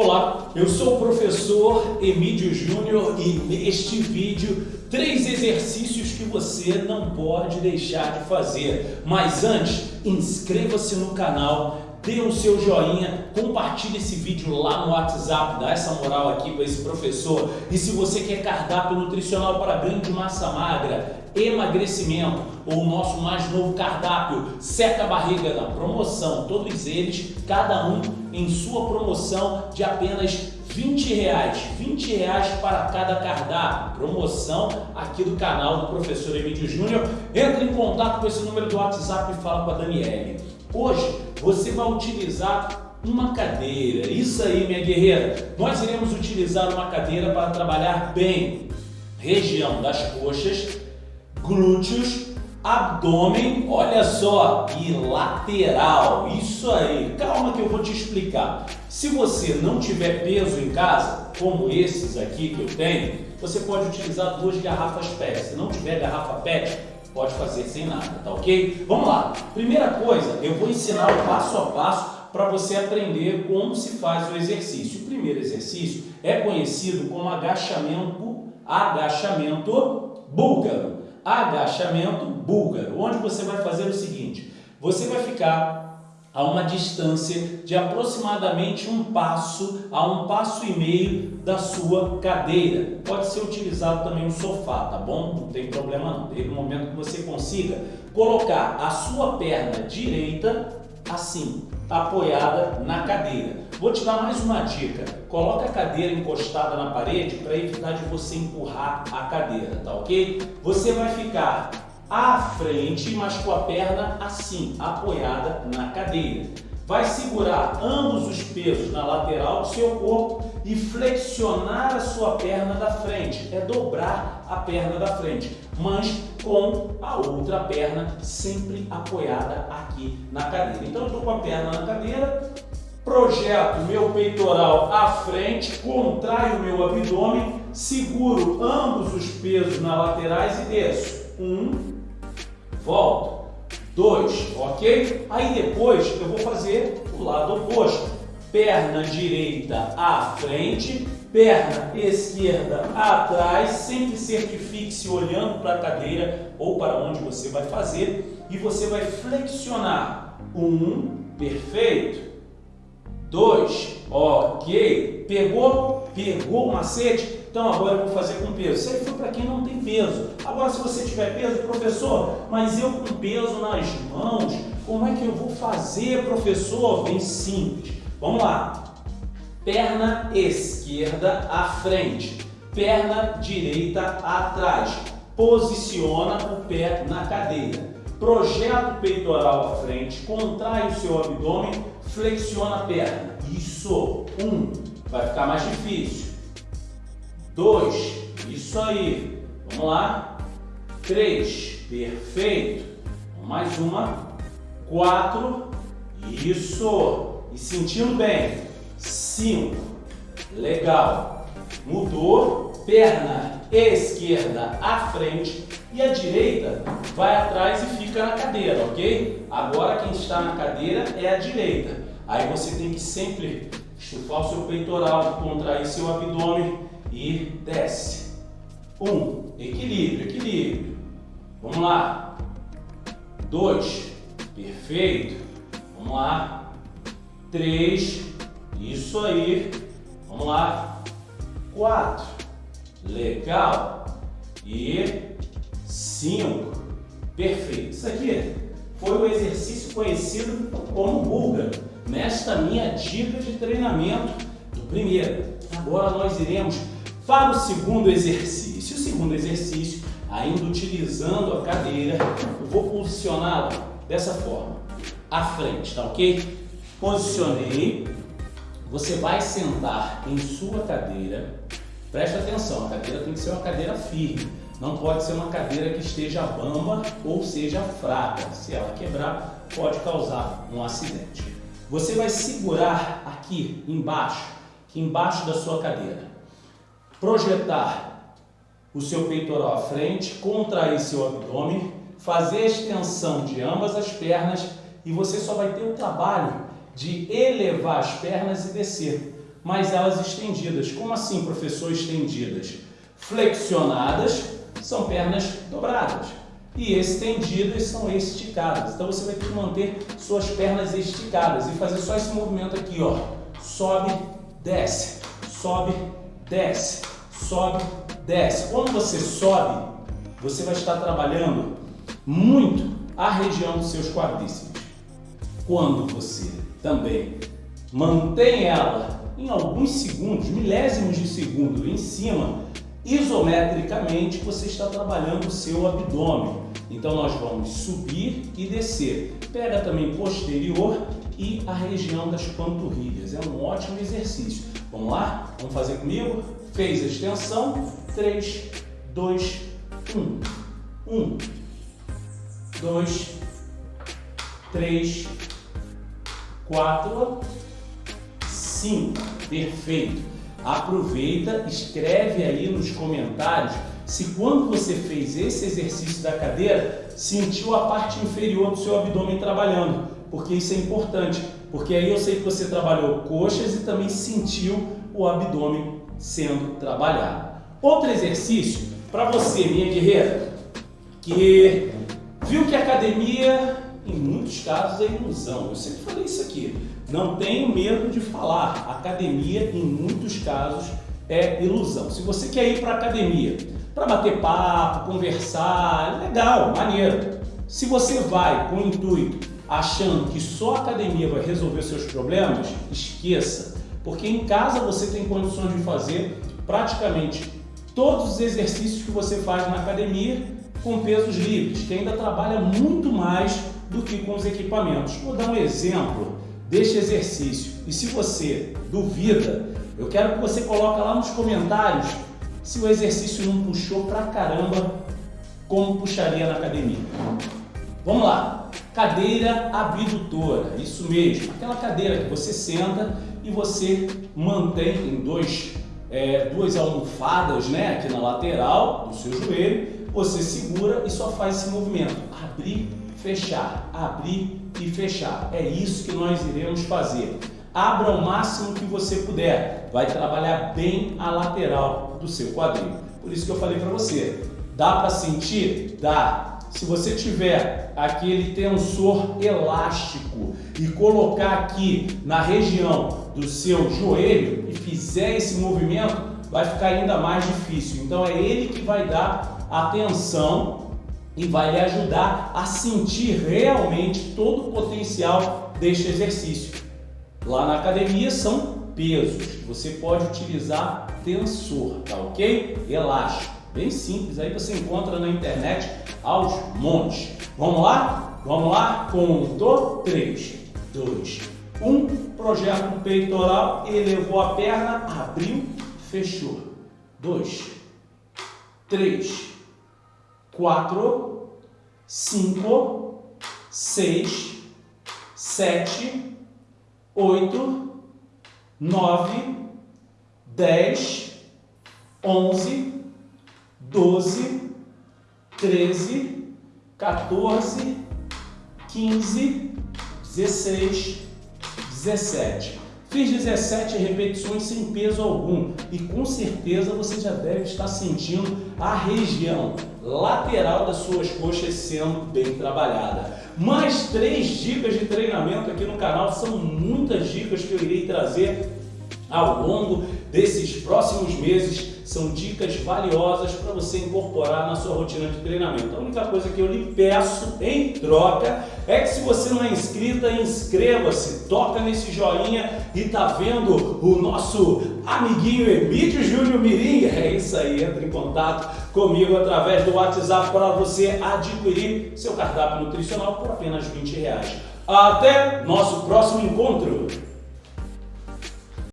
Olá, eu sou o professor Emílio Júnior e neste vídeo três exercícios que você não pode deixar de fazer. Mas antes, inscreva-se no canal, dê o seu joinha, compartilhe esse vídeo lá no WhatsApp, dá essa moral aqui para esse professor. E se você quer cardápio nutricional para ganho de massa magra, emagrecimento ou o nosso mais novo cardápio, seca a barriga na promoção, todos eles, cada um em sua promoção de apenas 20 reais, 20 reais para cada cardápio, promoção aqui do canal do professor Emílio Júnior. Entre em contato com esse número do WhatsApp e fala com a Daniele. Hoje você vai utilizar uma cadeira, isso aí minha guerreira, nós iremos utilizar uma cadeira para trabalhar bem região das coxas, glúteos, abdômen, olha só, e lateral, isso aí. Calma que eu vou te explicar. Se você não tiver peso em casa, como esses aqui que eu tenho, você pode utilizar duas garrafas PET. Se não tiver garrafa PET, pode fazer sem nada, tá ok? Vamos lá. Primeira coisa, eu vou ensinar o passo a passo para você aprender como se faz o exercício. O primeiro exercício é conhecido como agachamento, agachamento búlgaro agachamento búlgaro, onde você vai fazer o seguinte, você vai ficar a uma distância de aproximadamente um passo a um passo e meio da sua cadeira. Pode ser utilizado também um sofá, tá bom? Não tem problema não. Desde o momento que você consiga colocar a sua perna direita assim, apoiada na cadeira. Vou te dar mais uma dica. Coloca a cadeira encostada na parede para evitar de você empurrar a cadeira, tá ok? Você vai ficar à frente, mas com a perna assim, apoiada na cadeira. Vai segurar ambos os pesos na lateral do seu corpo e flexionar a sua perna da frente. É dobrar a perna da frente, mas com a outra perna sempre apoiada aqui na cadeira. Então eu estou com a perna na cadeira, projeto meu peitoral à frente, contraio meu abdômen, seguro ambos os pesos nas laterais e desço. Um, volto. Dois, ok? Aí depois eu vou fazer o lado oposto. Perna direita à frente, perna esquerda atrás, sempre certifique-se olhando para a cadeira ou para onde você vai fazer e você vai flexionar. Um, perfeito. Dois, ok. Pegou? Pegou o macete? Então agora eu vou fazer com peso. Isso aí foi para quem não tem peso. Agora se você tiver peso, professor, mas eu com peso nas mãos, como é que eu vou fazer, professor? Bem simples. Vamos lá. Perna esquerda à frente, perna direita atrás. Posiciona o pé na cadeira. Projeta o peitoral à frente, contrai o seu abdômen, flexiona a perna. Isso. Um. Vai ficar mais difícil. Dois. Isso aí. Vamos lá. Três. Perfeito. Mais uma. Quatro. Isso. E sentindo bem. 5. Legal. Mudou. Perna esquerda à frente e a direita vai atrás e fica na cadeira, ok? Agora quem está na cadeira é a direita. Aí você tem que sempre estufar o seu peitoral, contrair seu abdômen e desce. Um, equilíbrio, equilíbrio. Vamos lá. Dois, perfeito. Vamos lá. Três, isso aí. Vamos lá. Quatro. Legal. E cinco. Perfeito. Isso aqui foi o exercício conhecido como búlgaro. Nesta minha dica de treinamento do primeiro. Agora nós iremos para o segundo exercício. O segundo exercício, ainda utilizando a cadeira, eu vou posicioná-la dessa forma. À frente, tá ok? Posicionei, você vai sentar em sua cadeira. Preste atenção, a cadeira tem que ser uma cadeira firme. Não pode ser uma cadeira que esteja bamba ou seja fraca. Se ela quebrar, pode causar um acidente. Você vai segurar aqui embaixo, aqui embaixo da sua cadeira. Projetar o seu peitoral à frente, contrair seu abdômen, fazer a extensão de ambas as pernas e você só vai ter o trabalho de elevar as pernas e descer. mas elas estendidas. Como assim, professor, estendidas? Flexionadas são pernas dobradas e estendidas são esticadas. Então você vai ter que manter suas pernas esticadas e fazer só esse movimento aqui, ó. Sobe, desce, sobe, desce, sobe, desce. Quando você sobe, você vai estar trabalhando muito a região dos seus quadríceps. Quando você também mantém ela em alguns segundos, milésimos de segundo em cima, isometricamente você está trabalhando o seu abdômen. Então nós vamos subir e descer. Pega também posterior e a região das panturrilhas. É um ótimo exercício. Vamos lá? Vamos fazer comigo? Fez a extensão. 3, 2, 1. 1, 2, 3, 4, 5. Perfeito. Aproveita, escreve aí nos comentários se quando você fez esse exercício da cadeira, sentiu a parte inferior do seu abdômen trabalhando, porque isso é importante, porque aí eu sei que você trabalhou coxas e também sentiu o abdômen sendo trabalhado. Outro exercício para você, minha guerreira, que viu que a academia, em muitos casos, é ilusão. Eu sempre falei isso aqui. Não tenho medo de falar. Academia, em muitos casos, é ilusão. Se você quer ir para a academia para bater papo, conversar, legal, maneiro. Se você vai com o intuito achando que só a academia vai resolver seus problemas, esqueça, porque em casa você tem condições de fazer praticamente todos os exercícios que você faz na academia com pesos livres, que ainda trabalha muito mais do que com os equipamentos. Vou dar um exemplo deste exercício e se você duvida, eu quero que você coloque lá nos comentários se o exercício não puxou pra caramba, como puxaria na academia. Vamos lá. Cadeira abdutora, isso mesmo. Aquela cadeira que você senta e você mantém em dois, é, duas almofadas né, aqui na lateral do seu joelho. Você segura e só faz esse movimento. Abrir, fechar, abrir e fechar. É isso que nós iremos fazer. Abra o máximo que você puder. Vai trabalhar bem a lateral do seu quadril. Por isso que eu falei para você. Dá para sentir? Dá. Se você tiver aquele tensor elástico e colocar aqui na região do seu joelho e fizer esse movimento, vai ficar ainda mais difícil. Então é ele que vai dar a tensão e vai lhe ajudar a sentir realmente todo o potencial deste exercício. Lá na academia são pesos. Você pode utilizar tensor, tá ok? Elástico. Bem simples, aí você encontra na internet aos montes. Vamos lá? Vamos lá? Contou? 3, 2, 1. Projeta o peitoral, elevou a perna, abriu, fechou. 2, 3, 4, 5, 6, 7, oito, nove, dez, onze, doze, treze, 14, 15, 16, 17. Fiz 17 repetições sem peso algum e com certeza você já deve estar sentindo a região lateral das suas coxas sendo bem trabalhada. Mais três dicas de treinamento aqui no canal, são muitas dicas que eu irei trazer ao longo desses próximos meses são dicas valiosas para você incorporar na sua rotina de treinamento. A única coisa que eu lhe peço em troca é que se você não é inscrita, inscreva-se, toca nesse joinha e tá vendo o nosso amiguinho Emílio Júnior Mirim. É isso aí, entre em contato comigo através do WhatsApp para você adquirir seu cardápio nutricional por apenas 20 reais. Até nosso próximo encontro!